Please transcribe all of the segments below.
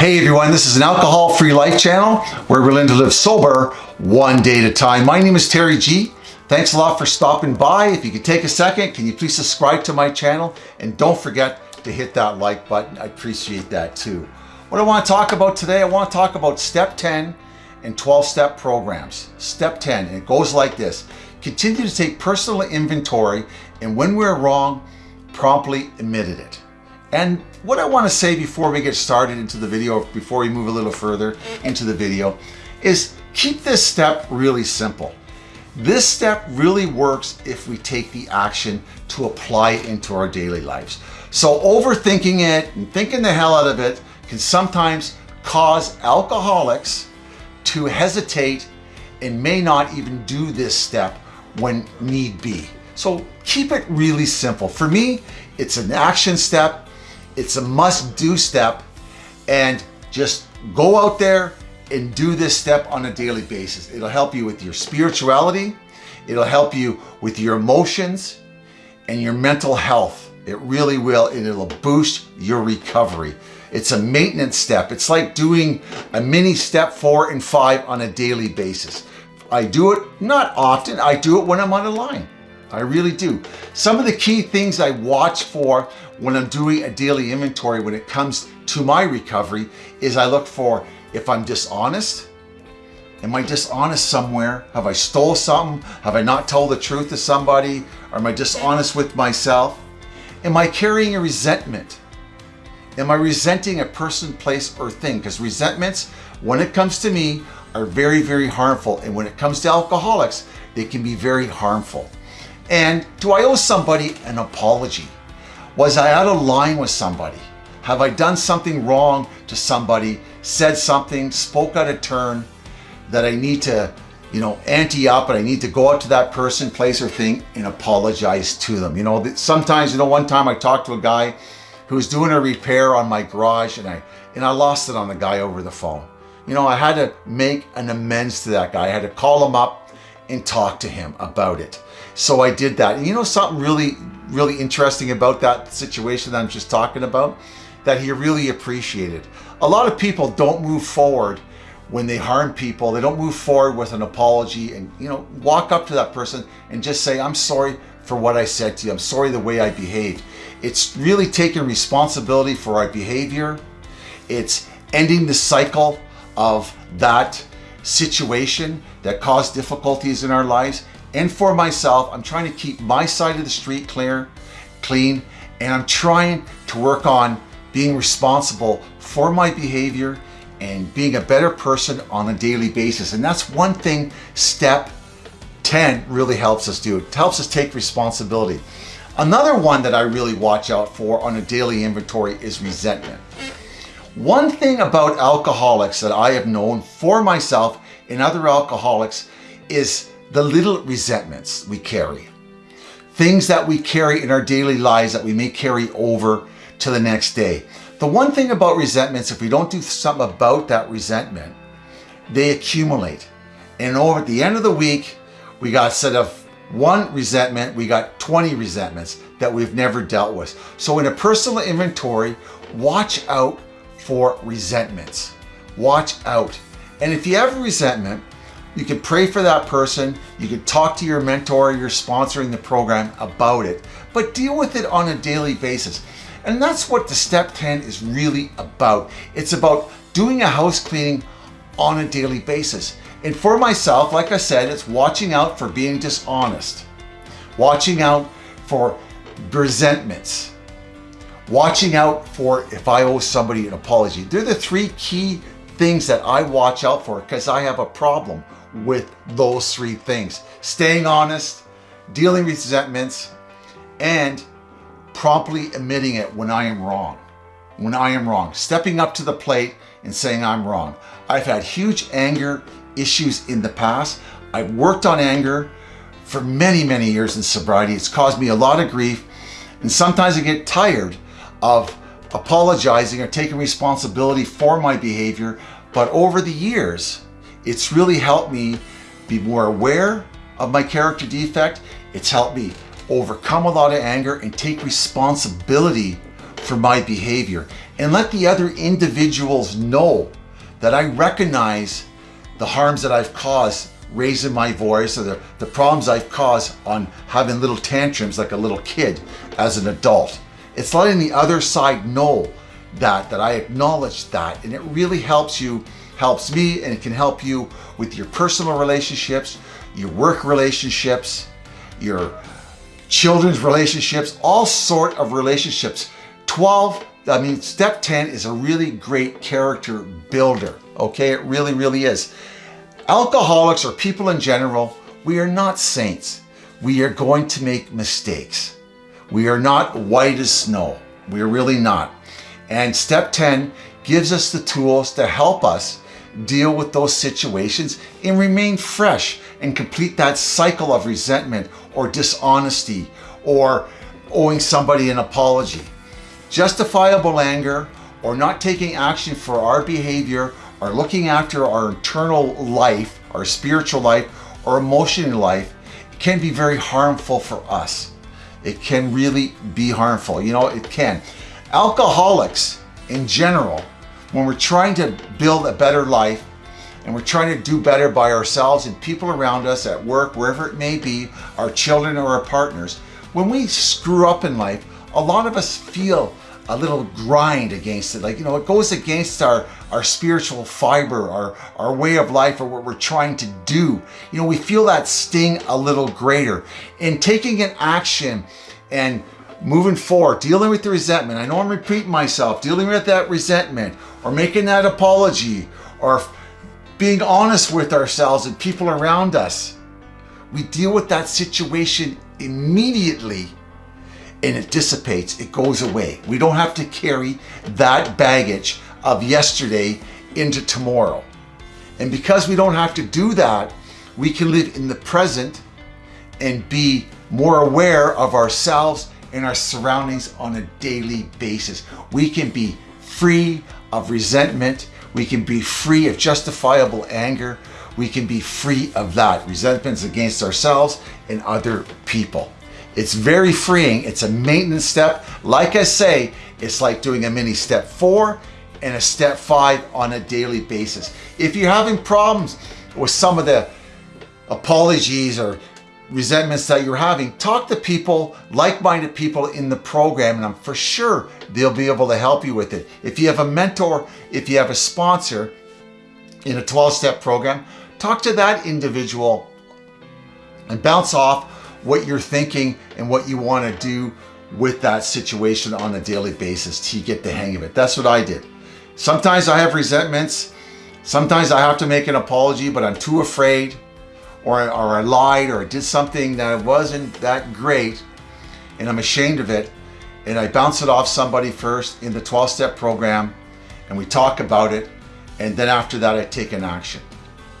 Hey everyone, this is an alcohol-free life channel where we're learning to live sober one day at a time. My name is Terry G. Thanks a lot for stopping by. If you could take a second, can you please subscribe to my channel? And don't forget to hit that like button. I appreciate that too. What I want to talk about today, I want to talk about step 10 and 12 step programs. Step 10, and it goes like this. Continue to take personal inventory and when we're wrong, promptly admitted it. And what I want to say before we get started into the video, before we move a little further into the video, is keep this step really simple. This step really works if we take the action to apply it into our daily lives. So overthinking it and thinking the hell out of it can sometimes cause alcoholics to hesitate and may not even do this step when need be. So keep it really simple. For me, it's an action step it's a must do step and just go out there and do this step on a daily basis. It'll help you with your spirituality. It'll help you with your emotions and your mental health. It really will, and it'll boost your recovery. It's a maintenance step. It's like doing a mini step four and five on a daily basis. I do it not often. I do it when I'm on a line. I really do. Some of the key things I watch for when I'm doing a daily inventory when it comes to my recovery is I look for if I'm dishonest, am I dishonest somewhere? Have I stole something? Have I not told the truth to somebody? Or am I dishonest with myself? Am I carrying a resentment? Am I resenting a person, place, or thing? Because resentments, when it comes to me, are very, very harmful. And when it comes to alcoholics, they can be very harmful. And do I owe somebody an apology? Was I out of line with somebody? Have I done something wrong to somebody, said something, spoke out of turn that I need to, you know, ante up and I need to go out to that person, place or thing and apologize to them. You know, sometimes, you know, one time I talked to a guy who was doing a repair on my garage and I, and I lost it on the guy over the phone. You know, I had to make an amends to that guy. I had to call him up and talk to him about it. So I did that. And you know something really, really interesting about that situation that I'm just talking about? That he really appreciated. A lot of people don't move forward when they harm people. They don't move forward with an apology and, you know, walk up to that person and just say, I'm sorry for what I said to you. I'm sorry the way I behaved. It's really taking responsibility for our behavior. It's ending the cycle of that situation that caused difficulties in our lives. And for myself, I'm trying to keep my side of the street clear, clean, and I'm trying to work on being responsible for my behavior and being a better person on a daily basis. And that's one thing step 10 really helps us do. It helps us take responsibility. Another one that I really watch out for on a daily inventory is resentment. One thing about alcoholics that I have known for myself and other alcoholics is the little resentments we carry. Things that we carry in our daily lives that we may carry over to the next day. The one thing about resentments, if we don't do something about that resentment, they accumulate. And over at the end of the week, we got instead of one resentment, we got 20 resentments that we've never dealt with. So in a personal inventory, watch out for resentments. Watch out. And if you have a resentment, you can pray for that person. You can talk to your mentor, you're sponsoring the program about it, but deal with it on a daily basis. And that's what the step 10 is really about. It's about doing a house cleaning on a daily basis. And for myself, like I said, it's watching out for being dishonest, watching out for resentments, watching out for if I owe somebody an apology. They're the three key things that I watch out for because I have a problem with those three things. Staying honest, dealing with resentments, and promptly admitting it when I am wrong. When I am wrong. Stepping up to the plate and saying I'm wrong. I've had huge anger issues in the past. I've worked on anger for many, many years in sobriety. It's caused me a lot of grief. And sometimes I get tired of apologizing or taking responsibility for my behavior. But over the years, it's really helped me be more aware of my character defect. It's helped me overcome a lot of anger and take responsibility for my behavior and let the other individuals know that I recognize the harms that I've caused raising my voice or the, the problems I've caused on having little tantrums like a little kid as an adult. It's letting the other side know that, that I acknowledge that. And it really helps you, helps me, and it can help you with your personal relationships, your work relationships, your children's relationships, all sort of relationships. 12, I mean, step 10 is a really great character builder. Okay, it really, really is. Alcoholics or people in general, we are not saints. We are going to make mistakes. We are not white as snow. We are really not. And step 10 gives us the tools to help us deal with those situations and remain fresh and complete that cycle of resentment or dishonesty or owing somebody an apology. Justifiable anger or not taking action for our behavior or looking after our internal life, our spiritual life, or emotional life can be very harmful for us. It can really be harmful. You know, it can. Alcoholics in general, when we're trying to build a better life and we're trying to do better by ourselves and people around us at work, wherever it may be, our children or our partners, when we screw up in life, a lot of us feel a little grind against it. Like, you know, it goes against our, our spiritual fiber, our, our way of life, or what we're trying to do. You know, we feel that sting a little greater. In taking an action and moving forward, dealing with the resentment, I know I'm repeating myself, dealing with that resentment, or making that apology, or being honest with ourselves and people around us, we deal with that situation immediately and it dissipates, it goes away. We don't have to carry that baggage of yesterday into tomorrow. And because we don't have to do that, we can live in the present and be more aware of ourselves and our surroundings on a daily basis. We can be free of resentment. We can be free of justifiable anger. We can be free of that. Resentments against ourselves and other people. It's very freeing. It's a maintenance step. Like I say, it's like doing a mini step four and a step five on a daily basis. If you're having problems with some of the apologies or resentments that you're having, talk to people, like-minded people in the program, and I'm for sure they'll be able to help you with it. If you have a mentor, if you have a sponsor in a 12-step program, talk to that individual and bounce off what you're thinking and what you want to do with that situation on a daily basis to get the hang of it. That's what I did. Sometimes I have resentments. Sometimes I have to make an apology, but I'm too afraid or, or I lied or I did something that wasn't that great and I'm ashamed of it. And I bounce it off somebody first in the 12-step program and we talk about it. And then after that, I take an action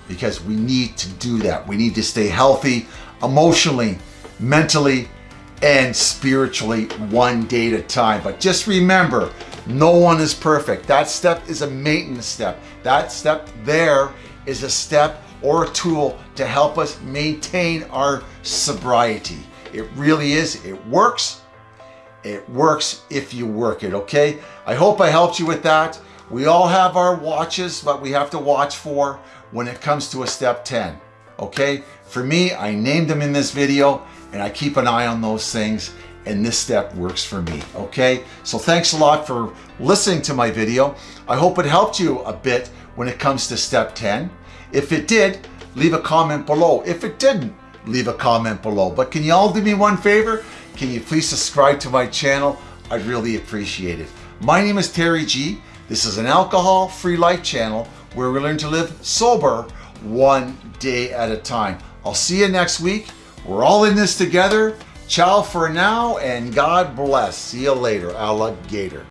because we need to do that. We need to stay healthy emotionally, mentally, and spiritually one day at a time. But just remember, no one is perfect. That step is a maintenance step. That step there is a step or a tool to help us maintain our sobriety. It really is. It works. It works if you work it, okay? I hope I helped you with that. We all have our watches, but we have to watch for when it comes to a step 10, okay? For me, I named them in this video and I keep an eye on those things and this step works for me, okay? So thanks a lot for listening to my video. I hope it helped you a bit when it comes to step 10. If it did, leave a comment below. If it didn't, leave a comment below. But can you all do me one favor? Can you please subscribe to my channel? I'd really appreciate it. My name is Terry G. This is an alcohol-free life channel where we learn to live sober one day at a time. I'll see you next week. We're all in this together. Ciao for now and God bless. See you later, alligator.